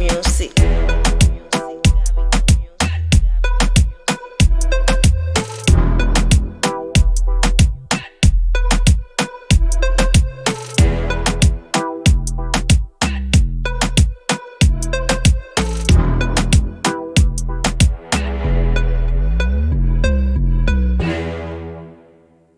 music.